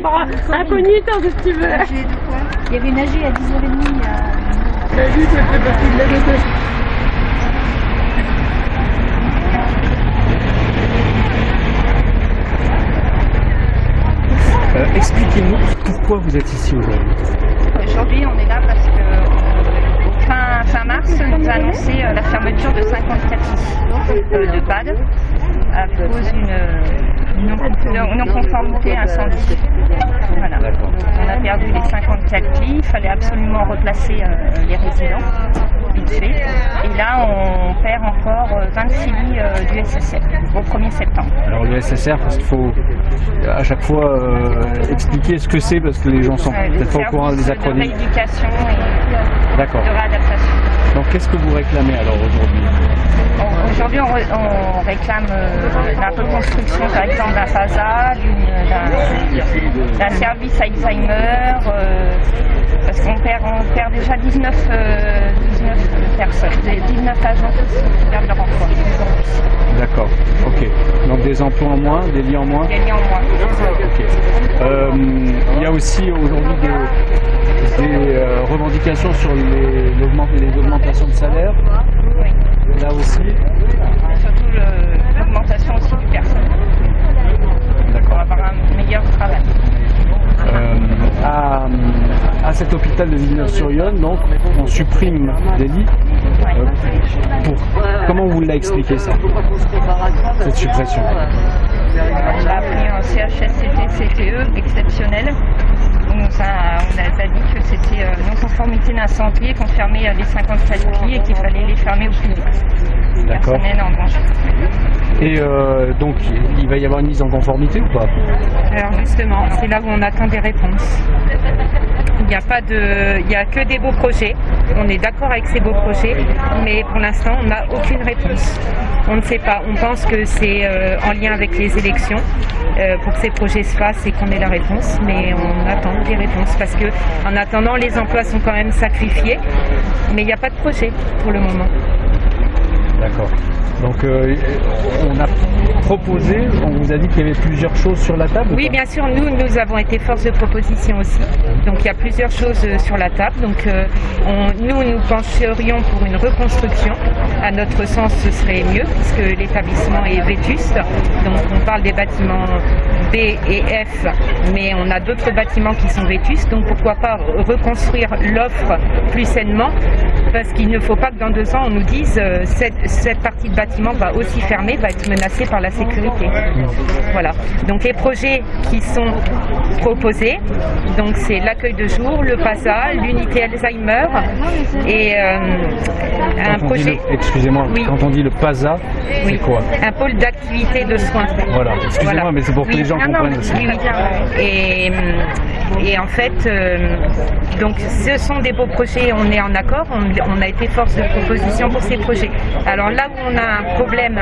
encore incognito si tu veux. Il y avait une AG à 10h30. La vie, c'est fait partie de la. Euh, Expliquez-nous pourquoi vous êtes ici aujourd'hui. Aujourd'hui, on est là parce que euh, fin, fin mars, on nous a annoncé euh, la fermeture de 54 lits euh, de PAD à cause d'une non- non-conformité incendie. Voilà. On a perdu les 54 lits, il fallait absolument replacer euh, les résidents, vite fait. Et là, on perd encore euh, 26 lits euh, du SSR au 1er septembre. Alors le SSR, parce qu'il faut euh, à chaque fois euh, expliquer ce que c'est parce que les gens sont Euh, peut-être pas au courant des acronymes. de rééducation et D'accord. de réadaptation. Donc qu'est-ce que vous réclamez alors aujourd'hui? Aujourd'hui, on, re- on réclame euh, la reconstruction, par exemple, d'un FASA, d'une- d'un service Alzheimer, euh, parce qu'on perd, on perd déjà 19, euh, 19 personnes, des- 19 agents qui perdent leur emploi. D'accord. Ok. Donc des emplois en moins, des lits en moins? Il y a lié en moins. Ok. Il y a aussi aujourd'hui des, des, revendications sur les augmentations de salaire. Là aussi. Et surtout l'augmentation aussi du personnel pour D'accord. avoir un meilleur travail. Euh, à, à cet hôpital de Villeneuve-sur-Yonne, donc, on supprime des lits. Euh, pour, comment vous l'a expliqué ça Cette suppression? On a pris un CHSCT-CTE exceptionnel. On a, on a dit que c'était euh, non-conformité d'incendie et qu'on fermait les 57 lits et qu'il fallait les fermer au plus vite. D'accord. Et euh, donc, il va y avoir une mise en conformité ou pas? Alors justement, c'est là où on attend des réponses. Il n'y a pas de, il y a que des beaux projets. On est d'accord avec ces beaux projets, mais pour l'instant, on n'a aucune réponse. On ne sait pas. On pense que c'est euh, en lien avec les élections pour que ces projets se fassent et qu'on ait la réponse, mais on attend des réponses parce que en attendant, les emplois sont quand même sacrifiés, mais il n'y a pas de projet pour le moment. D'accord. Donc, euh, on a proposé, on vous a dit qu'il y avait plusieurs choses sur la table ou Oui, bien sûr, nous, nous avons été force de proposition aussi. Donc il y a plusieurs choses euh, sur la table. Donc euh, on- nous, nous pencherions pour une reconstruction. À notre sens, ce serait mieux puisque l'établissement est vétuste. Donc on parle des bâtiments B et F, mais on a d'autres bâtiments qui sont vétustes. Donc pourquoi pas reconstruire l'offre plus sainement parce qu'il ne faut pas que dans deux ans on nous dise euh, cette, cette partie de bâtiment va aussi fermer, va être menacée par la sécurité. Voilà. Donc les projets qui sont proposés, donc c'est l'accueil de jour, le PASA, l'unité Alzheimer et euh, un projet, Excusez-moi, Oui. quand on dit le PASA, c'est quoi un pôle d'activité de soins. Voilà, excusez-moi, mais c'est pour que Oui. les gens Non, non, comprennent mais- aussi. oui, oui. Et, et en fait, euh, donc ce sont des beaux projets, on est en accord, on, on a été force de proposition pour ces projets. Alors là où on a un problème,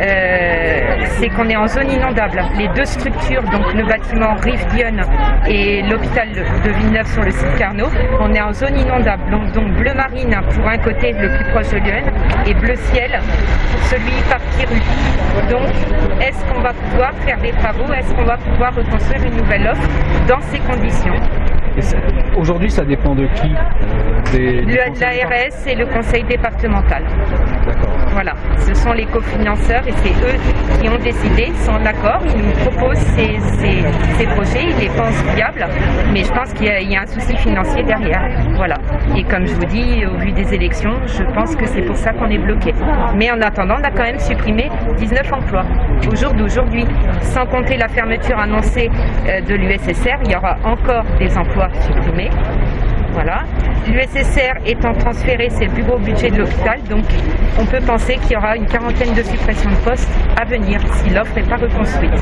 euh, c'est qu'on est en zone inondable. Les deux structures, donc le bâtiment Rive-Dionne et l'hôpital de Villeneuve sur le site Carnot, on est en zone inondable. Donc, donc bleu marine pour un côté le plus proche de Lyon et bleu ciel celui par Kiru. Donc est-ce qu'on va pouvoir faire des travaux? Est-ce qu'on va pouvoir reconstruire une nouvelle offre dans ces conditions Aujourd'hui, ça dépend de qui euh, des, Le- conseil L'ARS et le conseil départemental. D'accord. Voilà, ce sont les cofinanceurs et c'est eux qui ont décidé, ils sont d'accord, ils nous proposent ces, ces- ces projets, ils les pensent viables, mais je pense qu'il y, y a un souci financier derrière. Voilà. Et comme je vous dis, au vu des élections, je pense que c'est pour ça qu'on est bloqué. Mais en attendant, on a quand même supprimé 19 emplois au jour d'aujourd'hui. Sans compter la fermeture annoncée euh, de l'USSR, il y aura encore des emplois supprimés. Voilà. L'USSR étant transféré, c'est le plus gros budget de l'hôpital, donc on peut penser qu'il y aura une quarantaine de suppressions de postes à venir si l'offre n'est pas reconstruite.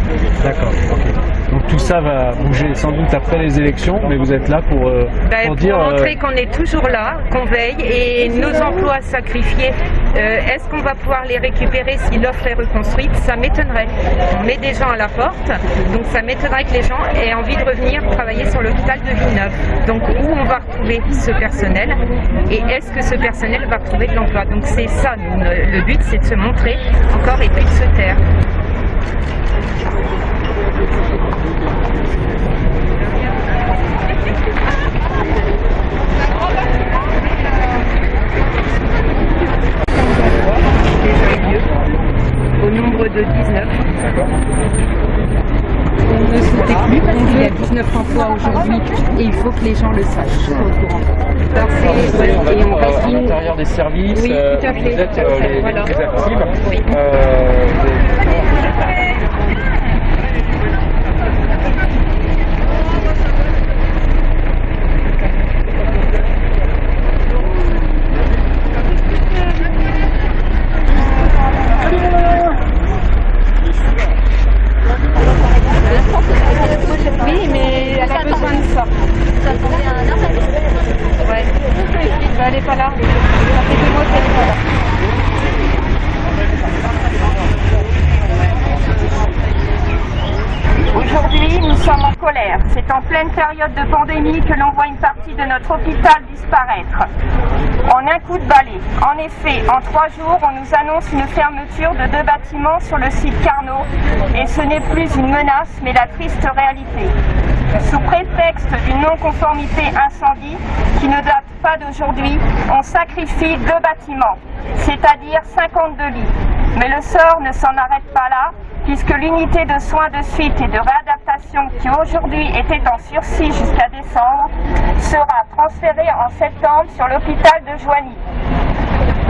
D'accord. ok. Donc tout ça va bouger sans doute après les élections, mais vous êtes là pour, euh, Ben, pour pour dire. euh, montrer qu'on est toujours là, qu'on veille et nos emplois sacrifiés, euh, est-ce qu'on va pouvoir les récupérer si l'offre est reconstruite? Ça m'étonnerait. On met des gens à la porte, donc ça m'étonnerait que les gens aient envie de revenir travailler sur l'hôpital de Villeneuve. Donc où on va retrouver ce personnel et est-ce que ce personnel va retrouver de l'emploi? Donc c'est ça, le but c'est de se montrer encore et puis de se taire. Nombre de 19. On ne sautait plus parce qu'il y a 19 emplois aujourd'hui et il faut que les gens le sachent. C'est- On va et on euh, à l'intérieur des services, Oui, euh, tout à fait, vous êtes tout à euh, fait, les, les voilà. actives. Oui. Euh, vous- Oui, mais elle a besoin de ça. Ouais. Bah, elle est pas là. Ça fait deux mois qu'elle est pas là. Aujourd'hui, nous sommes en colère. C'est en pleine période de pandémie que l'on voit une partie de notre hôpital disparaître. En un coup de balai. En effet, en trois jours, on nous annonce une fermeture de deux bâtiments sur le site Carnot. Et ce n'est plus une menace, mais la triste réalité. Sous prétexte d'une non-conformité incendie qui ne date pas d'aujourd'hui, on sacrifie deux bâtiments, c'est-à-dire 52 lits. Mais le sort ne s'en arrête pas là, puisque l'unité de soins de suite et de réadaptation qui aujourd'hui était en sursis jusqu'à décembre sera transférée en septembre sur l'hôpital de Joigny.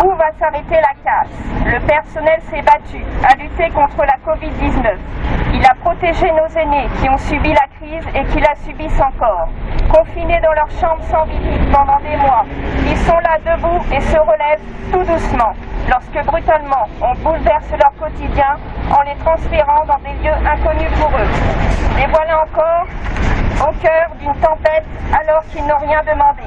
Où va s'arrêter la casse? Le personnel s'est battu, contre la Covid-19. Il a protégé nos aînés qui ont subi la crise et qui la subissent encore. Confinés dans leur chambre sans visite pendant des mois, ils sont là debout et se relèvent tout doucement lorsque brutalement on bouleverse leur quotidien en les transférant dans des lieux inconnus pour eux. Et voilà encore au cœur d'une tempête alors qu'ils n'ont rien demandé.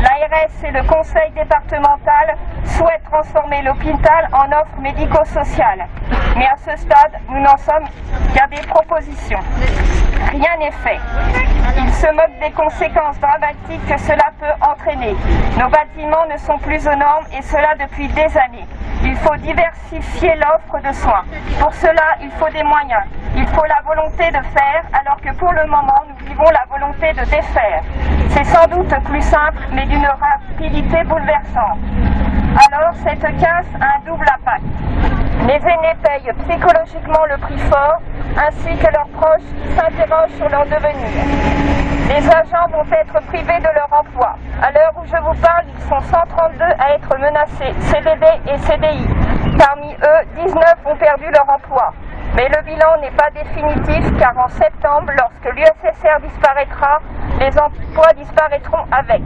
L'ARS et le conseil départemental souhaitent transformer l'hôpital en offre médico-sociale. Mais à ce stade, nous n'en sommes qu'à des propositions. Rien n'est fait. Ils se moquent des conséquences dramatiques que cela peut entraîner. Nos bâtiments ne sont plus aux normes et cela depuis des années. Il faut diversifier l'offre de soins. Pour cela, il faut des moyens. Il faut la volonté de faire, alors que pour le moment, nous vivons la volonté de défaire. C'est sans doute plus simple, mais d'une rapidité bouleversante. Alors, cette casse a un double impact. Les aînés payent psychologiquement le prix fort, ainsi que leurs proches s'interrogent sur leur devenir. Les agents vont être privés de leur emploi. À l'heure où je vous parle, ils sont 132 à être menacés, CDD et CDI. Parmi eux, 19 ont perdu leur emploi. Mais le bilan n'est pas définitif car en septembre, lorsque l'USSR disparaîtra, les emplois disparaîtront avec.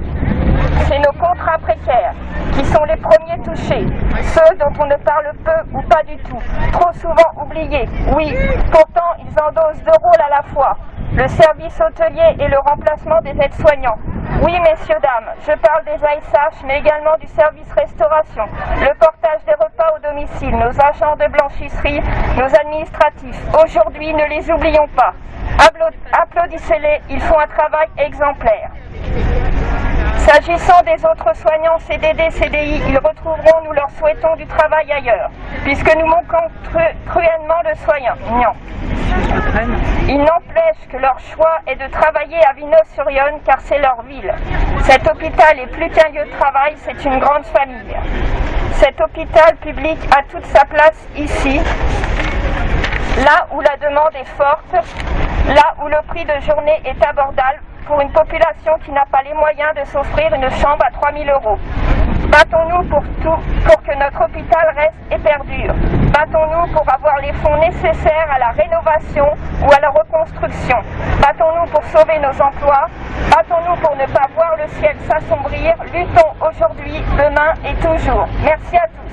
C'est nos contrats précaires qui sont les premiers touchés, ceux dont on ne parle peu ou pas du tout, trop souvent oubliés. Oui, pourtant ils endossent deux rôles à la fois, le service hôtelier et le remplacement des aides-soignants. Oui, messieurs, dames, je parle des ASH, mais également du service restauration, le portage des repas au domicile, nos agents de blanchisserie, nos administratifs. Aujourd'hui, ne les oublions pas. Appla- Applaudissez-les, ils font un travail exemplaire. S'agissant des autres soignants CDD, CDI, ils retrouveront, nous leur souhaitons, du travail ailleurs, puisque nous manquons cru- cruellement de soignants. Il n'empêche que leur choix est de travailler à Vinos-sur-Yonne car c'est leur ville. Cet hôpital est plus qu'un lieu de travail, c'est une grande famille. Cet hôpital public a toute sa place ici, là où la demande est forte, là où le prix de journée est abordable pour une population qui n'a pas les moyens de s'offrir une chambre à 3000 euros. Battons-nous pour tout, pour que notre hôpital reste et perdure. Battons-nous pour avoir les fonds nécessaires à la rénovation ou à la reconstruction. Battons-nous pour sauver nos emplois. Battons-nous pour ne pas voir le ciel s'assombrir. Luttons aujourd'hui, demain et toujours. Merci à tous.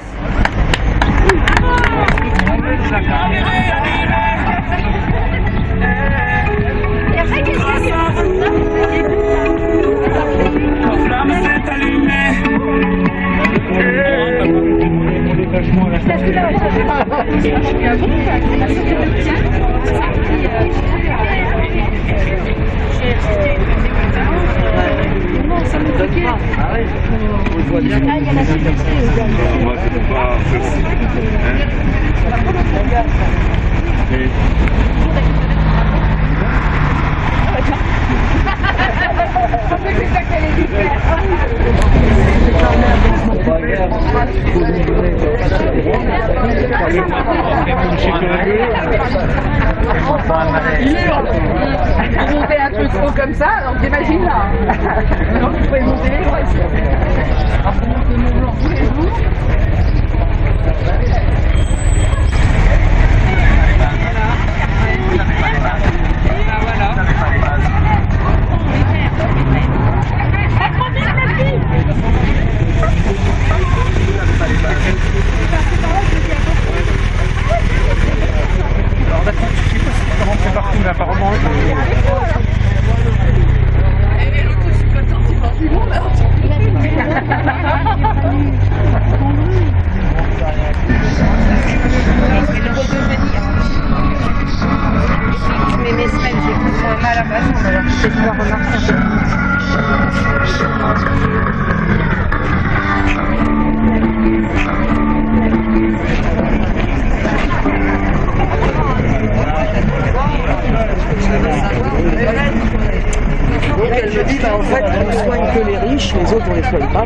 Donc elle en fait, on ne soigne que les riches, les autres on les soigne pas.